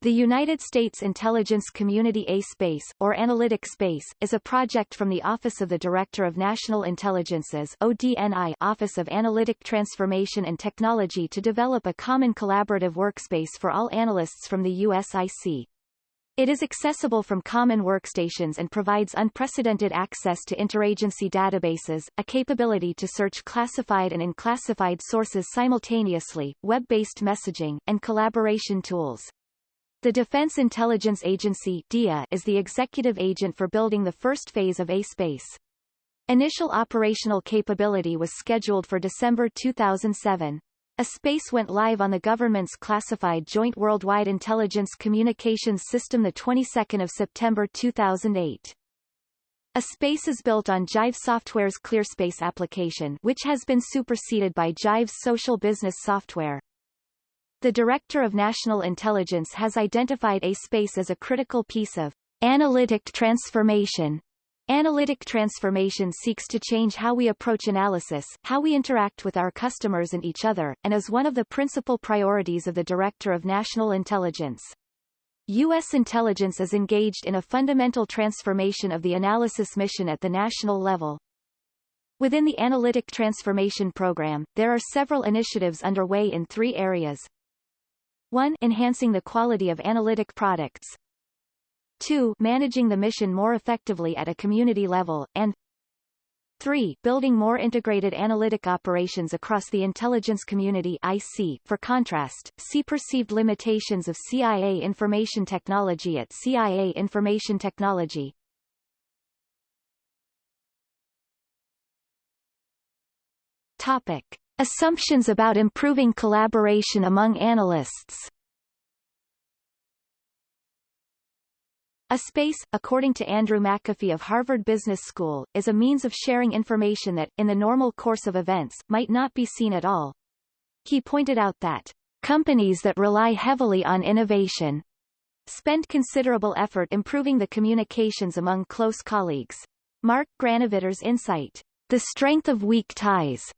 The United States Intelligence Community A-Space, or Analytic Space, is a project from the Office of the Director of National Intelligence's ODNI Office of Analytic Transformation and Technology to develop a common collaborative workspace for all analysts from the USIC. It is accessible from common workstations and provides unprecedented access to interagency databases, a capability to search classified and unclassified sources simultaneously, web-based messaging, and collaboration tools. The Defense Intelligence Agency DIA is the executive agent for building the first phase of A-Space. Initial operational capability was scheduled for December 2007. A space went live on the government's classified Joint Worldwide Intelligence Communications System the 22nd of September 2008. A space is built on Jive Software's ClearSpace application which has been superseded by Jive's social business software. The Director of National Intelligence has identified A-Space as a critical piece of analytic transformation. Analytic transformation seeks to change how we approach analysis, how we interact with our customers and each other, and is one of the principal priorities of the Director of National Intelligence. U.S. intelligence is engaged in a fundamental transformation of the analysis mission at the national level. Within the Analytic Transformation Program, there are several initiatives underway in three areas. 1. Enhancing the quality of analytic products. 2. Managing the mission more effectively at a community level, and 3. Building more integrated analytic operations across the intelligence community IC. For contrast, see perceived limitations of CIA information technology at CIA information technology. Topic. Assumptions about improving collaboration among analysts A space, according to Andrew McAfee of Harvard Business School, is a means of sharing information that, in the normal course of events, might not be seen at all. He pointed out that companies that rely heavily on innovation spend considerable effort improving the communications among close colleagues. Mark Granovetter's insight, the strength of weak ties,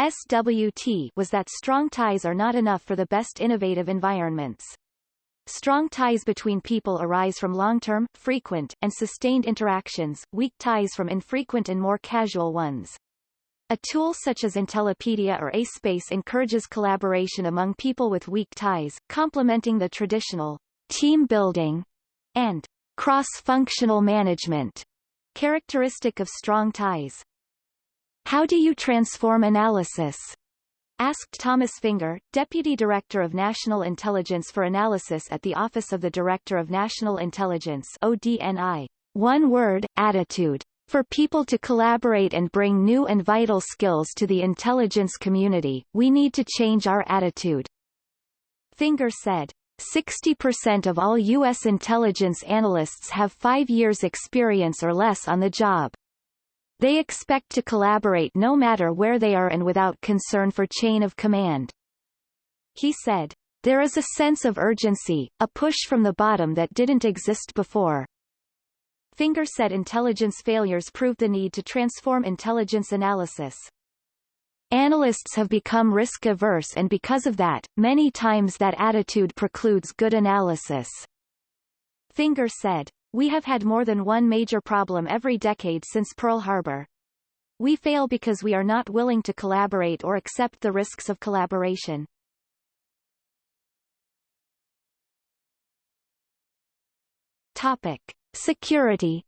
SWT was that strong ties are not enough for the best innovative environments. Strong ties between people arise from long-term, frequent, and sustained interactions, weak ties from infrequent and more casual ones. A tool such as Intellipedia or A-Space encourages collaboration among people with weak ties, complementing the traditional team building and cross-functional management characteristic of strong ties. How do you transform analysis? asked Thomas Fingar, Deputy Director of National Intelligence for Analysis at the Office of the Director of National Intelligence ODNI. One word, attitude. For people to collaborate and bring new and vital skills to the intelligence community, we need to change our attitude. Fingar said. 60% of all U.S. intelligence analysts have five years experience or less on the job. They expect to collaborate no matter where they are and without concern for chain of command. He said, There is a sense of urgency, a push from the bottom that didn't exist before. Fingar said intelligence failures prove the need to transform intelligence analysis. Analysts have become risk-averse and because of that, many times that attitude precludes good analysis. Fingar said, we have had more than one major problem every decade since Pearl Harbor. We fail because we are not willing to collaborate or accept the risks of collaboration. Topic. Security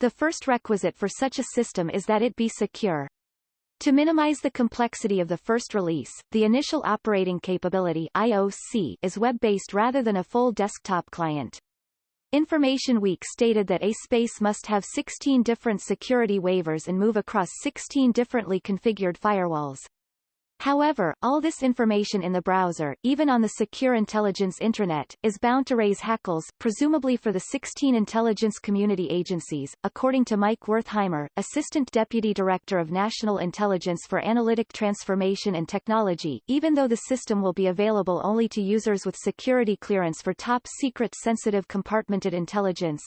The first requisite for such a system is that it be secure. To minimize the complexity of the first release, the initial operating capability IOC is web-based rather than a full desktop client. Information Week stated that a space must have 16 different security waivers and move across 16 differently configured firewalls. However, all this information in the browser, even on the secure intelligence intranet, is bound to raise hackles, presumably for the 16 intelligence community agencies, according to Mike Wertheimer, Assistant Deputy Director of National Intelligence for Analytic Transformation and Technology. Even though the system will be available only to users with security clearance for top secret sensitive compartmented intelligence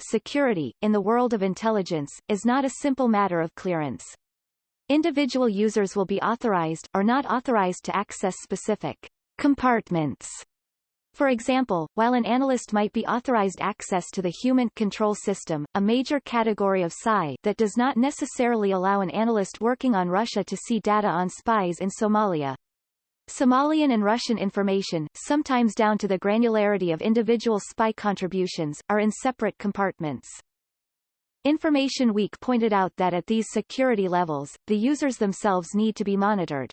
security, in the world of intelligence, is not a simple matter of clearance. Individual users will be authorized, or not authorized to access specific compartments. For example, while an analyst might be authorized access to the HUMINT Control System, a major category of PSI that does not necessarily allow an analyst working on Russia to see data on spies in Somalia. Somalian and Russian information, sometimes down to the granularity of individual spy contributions, are in separate compartments. Information Week pointed out that at these security levels, the users themselves need to be monitored.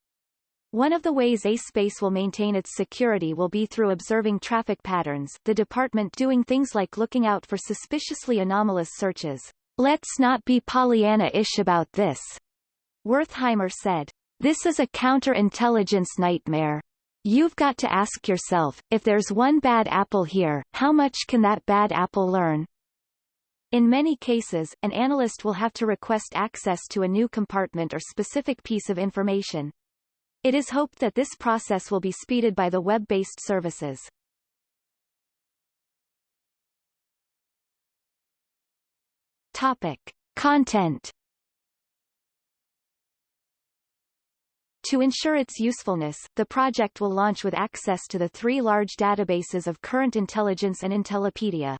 One of the ways A-Space will maintain its security will be through observing traffic patterns, the department doing things like looking out for suspiciously anomalous searches. Let's not be Pollyanna-ish about this, Wertheimer said. This is a counterintelligence nightmare. You've got to ask yourself, if there's one bad apple here, how much can that bad apple learn? In many cases, an analyst will have to request access to a new compartment or specific piece of information. It is hoped that this process will be speeded by the web-based services. Topic. Content To ensure its usefulness, the project will launch with access to the three large databases of current intelligence and Intellipedia.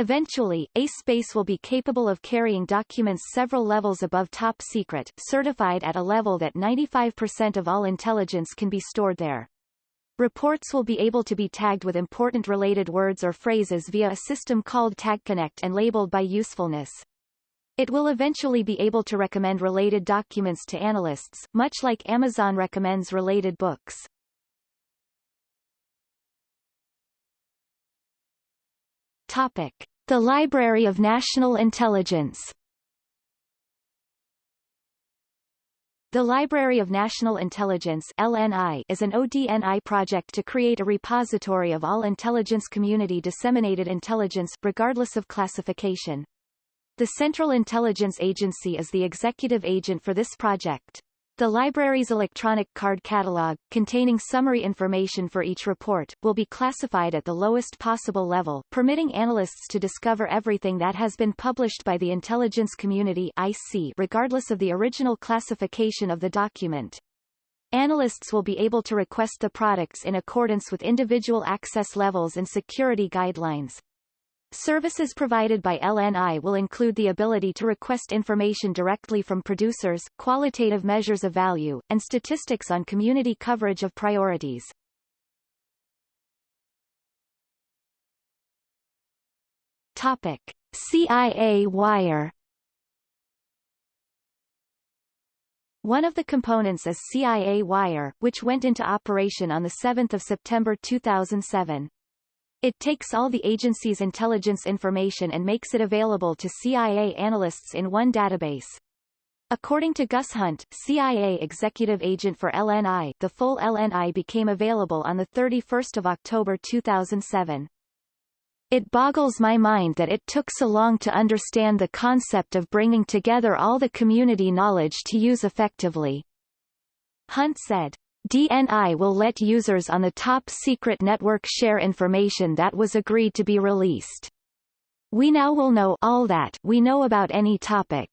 Eventually, A-Space will be capable of carrying documents several levels above top secret, certified at a level that 95% of all intelligence can be stored there. Reports will be able to be tagged with important related words or phrases via a system called TagConnect and labeled by usefulness. It will eventually be able to recommend related documents to analysts, much like Amazon recommends related books. Topic. The Library of National Intelligence The Library of National Intelligence LNI is an ODNI project to create a repository of all intelligence community disseminated intelligence regardless of classification. The Central Intelligence Agency is the executive agent for this project. The library's electronic card catalog, containing summary information for each report, will be classified at the lowest possible level, permitting analysts to discover everything that has been published by the intelligence community IC regardless of the original classification of the document. Analysts will be able to request the products in accordance with individual access levels and security guidelines. Services provided by LNI will include the ability to request information directly from producers, qualitative measures of value, and statistics on community coverage of priorities. Topic. CIA Wire One of the components is CIA Wire, which went into operation on 7 September 2007. It takes all the agency's intelligence information and makes it available to CIA analysts in one database. According to Gus Hunt, CIA executive agent for LNI, the full LNI became available on 31 October 2007. It boggles my mind that it took so long to understand the concept of bringing together all the community knowledge to use effectively. Hunt said. DNI will let users on the top secret network share information that was agreed to be released. We now will know all that we know about any topic.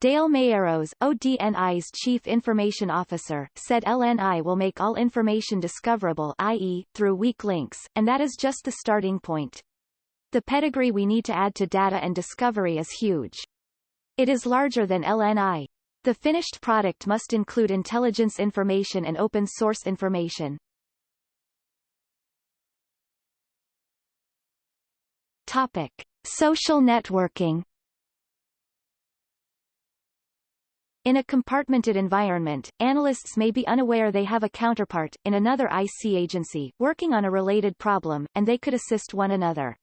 Dale Meyerrose, ODNI's chief information officer, said LNI will make all information discoverable i.e., through weak links, and that is just the starting point. The pedigree we need to add to data and discovery is huge. It is larger than LNI, the finished product must include intelligence information and open source information. Topic. Social networking In a compartmented environment, analysts may be unaware they have a counterpart, in another IC agency, working on a related problem, and they could assist one another.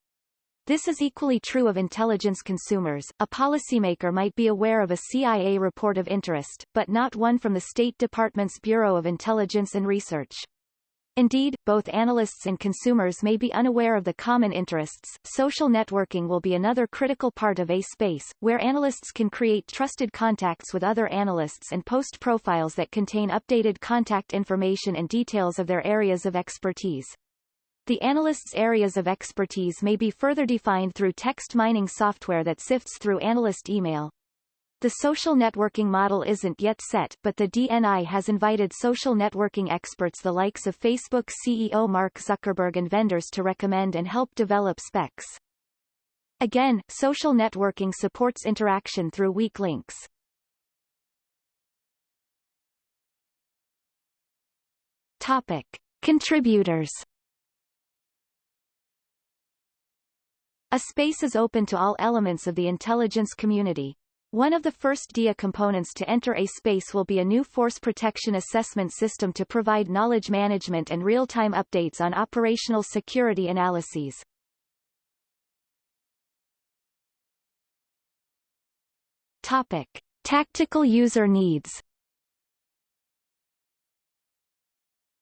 This is equally true of intelligence consumers. A policymaker might be aware of a CIA report of interest, but not one from the State Department's Bureau of Intelligence and Research. Indeed, both analysts and consumers may be unaware of the common interests. Social networking will be another critical part of A-Space, where analysts can create trusted contacts with other analysts and post profiles that contain updated contact information and details of their areas of expertise. The analyst's areas of expertise may be further defined through text mining software that sifts through analyst email. The social networking model isn't yet set, but the DNI has invited social networking experts the likes of Facebook CEO Mark Zuckerberg and vendors to recommend and help develop specs. Again, social networking supports interaction through weak links. Topic. Contributors A space is open to all elements of the intelligence community. One of the first DIA components to enter a space will be a new force protection assessment system to provide knowledge management and real-time updates on operational security analyses. Topic. Tactical user needs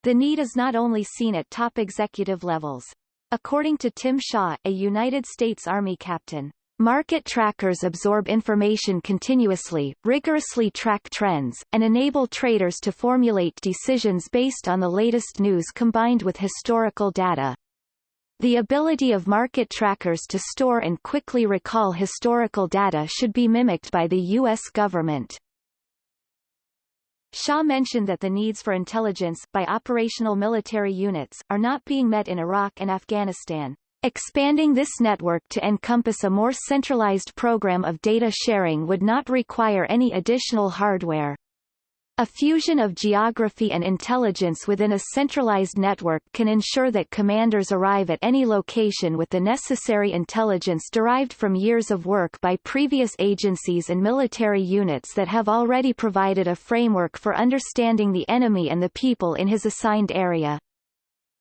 The need is not only seen at top executive levels. According to Tim Shaw, a United States Army captain, Market trackers absorb information continuously, rigorously track trends, and enable traders to formulate decisions based on the latest news combined with historical data. The ability of market trackers to store and quickly recall historical data should be mimicked by the U.S. government. Shaw mentioned that the needs for intelligence by operational military units are not being met in Iraq and Afghanistan. Expanding this network to encompass a more centralized program of data sharing would not require any additional hardware. A fusion of geography and intelligence within a centralized network can ensure that commanders arrive at any location with the necessary intelligence derived from years of work by previous agencies and military units that have already provided a framework for understanding the enemy and the people in his assigned area.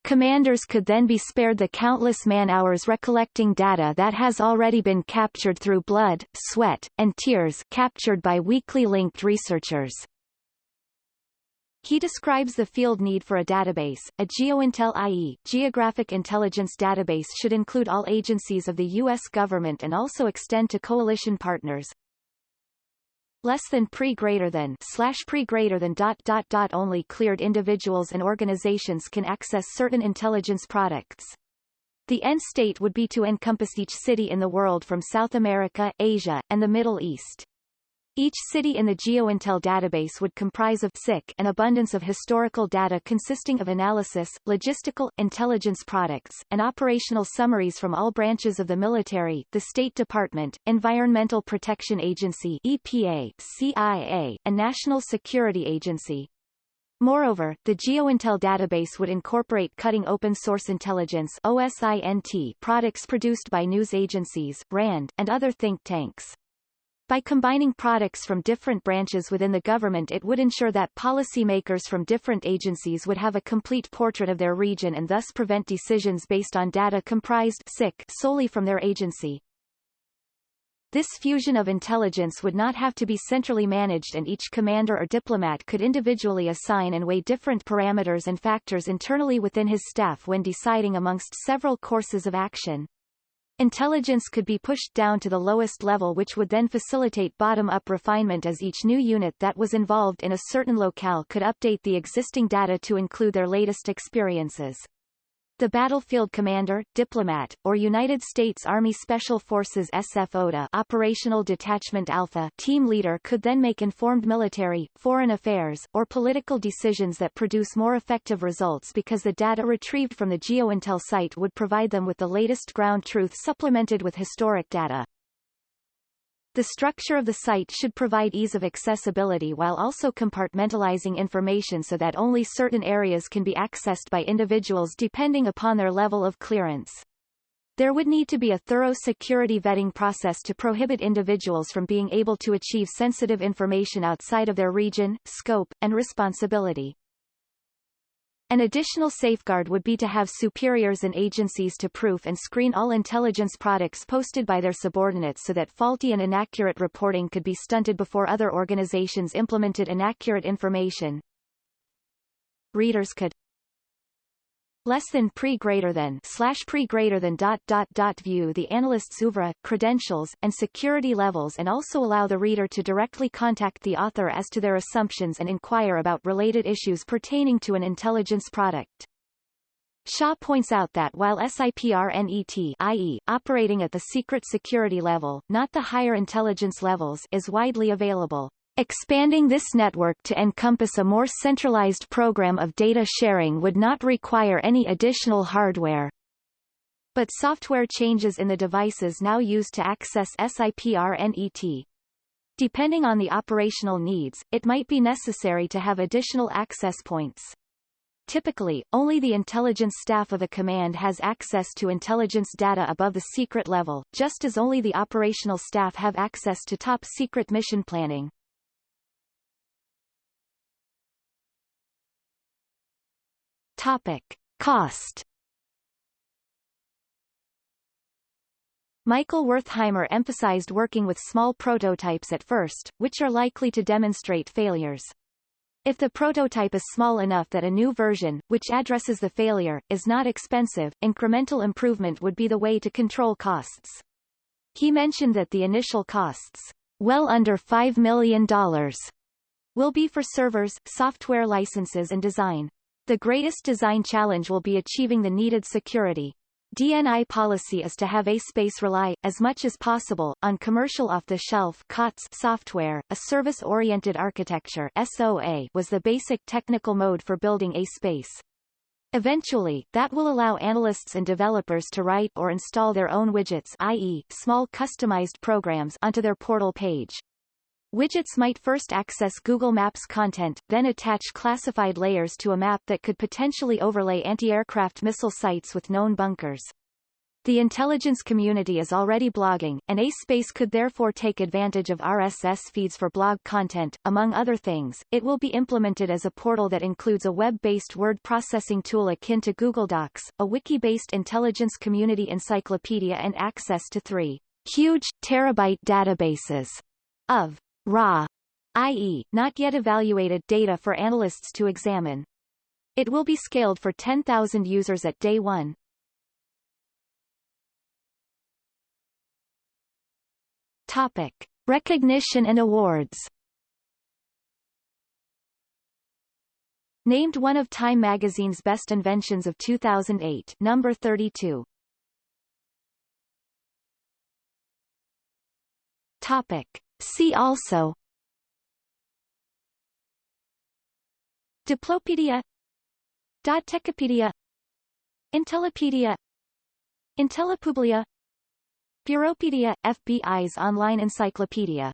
Commanders could then be spared the countless man-hours recollecting data that has already been captured through blood, sweat, and tears captured by weakly linked researchers. He describes the field need for a database. A GeoIntel IE Geographic Intelligence Database should include all agencies of the U.S. government and also extend to coalition partners. Less than pre greater than slash pre greater than dot dot dot only cleared individuals and organizations can access certain intelligence products. The end state would be to encompass each city in the world from South America, Asia, and the Middle East. Each city in the GeoIntel database would comprise of SIC an abundance of historical data consisting of analysis, logistical, intelligence products, and operational summaries from all branches of the military, the State Department, Environmental Protection Agency EPA, CIA, and National Security Agency. Moreover, the GeoIntel database would incorporate cutting open-source intelligence OSINT products produced by news agencies, RAND, and other think tanks. By combining products from different branches within the government it would ensure that policymakers from different agencies would have a complete portrait of their region and thus prevent decisions based on data comprised solely from their agency. This fusion of intelligence would not have to be centrally managed and each commander or diplomat could individually assign and weigh different parameters and factors internally within his staff when deciding amongst several courses of action. Intelligence could be pushed down to the lowest level which would then facilitate bottom-up refinement as each new unit that was involved in a certain locale could update the existing data to include their latest experiences. The battlefield commander, diplomat, or United States Army Special Forces SFODA Operational Detachment Alpha team leader could then make informed military, foreign affairs, or political decisions that produce more effective results because the data retrieved from the GeoIntel site would provide them with the latest ground truth supplemented with historic data. The structure of the site should provide ease of accessibility while also compartmentalizing information so that only certain areas can be accessed by individuals depending upon their level of clearance. There would need to be a thorough security vetting process to prohibit individuals from being able to achieve sensitive information outside of their region, scope, and responsibility. An additional safeguard would be to have superiors and agencies to proof and screen all intelligence products posted by their subordinates so that faulty and inaccurate reporting could be stunted before other organizations implemented inaccurate information. Readers could less than pre greater than slash pre greater than dot dot dot view the analyst's oeuvre, credentials, and security levels and also allow the reader to directly contact the author as to their assumptions and inquire about related issues pertaining to an intelligence product. Shaw points out that while SIPRNET i.e., operating at the secret security level, not the higher intelligence levels is widely available, expanding this network to encompass a more centralized program of data sharing would not require any additional hardware. But software changes in the devices now used to access SIPRNET. Depending on the operational needs, it might be necessary to have additional access points. Typically, only the intelligence staff of a command has access to intelligence data above the secret level, just as only the operational staff have access to top-secret mission planning. Topic. Cost Michael Wertheimer emphasized working with small prototypes at first, which are likely to demonstrate failures. If the prototype is small enough that a new version, which addresses the failure, is not expensive, incremental improvement would be the way to control costs. He mentioned that the initial costs, well under $5 million, will be for servers, software licenses and design. The greatest design challenge will be achieving the needed security. DNI policy is to have A-Space rely, as much as possible, on commercial off-the-shelf COTS software. A service-oriented architecture SOA was the basic technical mode for building A-Space. Eventually, that will allow analysts and developers to write or install their own widgets i.e., small customized programs onto their portal page. Widgets might first access Google Maps content, then attach classified layers to a map that could potentially overlay anti-aircraft missile sites with known bunkers. The intelligence community is already blogging, and A-Space could therefore take advantage of RSS feeds for blog content. Among other things, it will be implemented as a portal that includes a web-based word processing tool akin to Google Docs, a wiki-based intelligence community encyclopedia and access to three huge, terabyte databases of raw, i.e., not yet evaluated data for analysts to examine. It will be scaled for 10,000 users at day one. Topic. Recognition and awards Named one of Time magazine's best inventions of 2008 number 32. Topic. See also. Diplopedia. Dodtechipedia Intellipedia Intellipublia Bureaupedia – FBI's online encyclopedia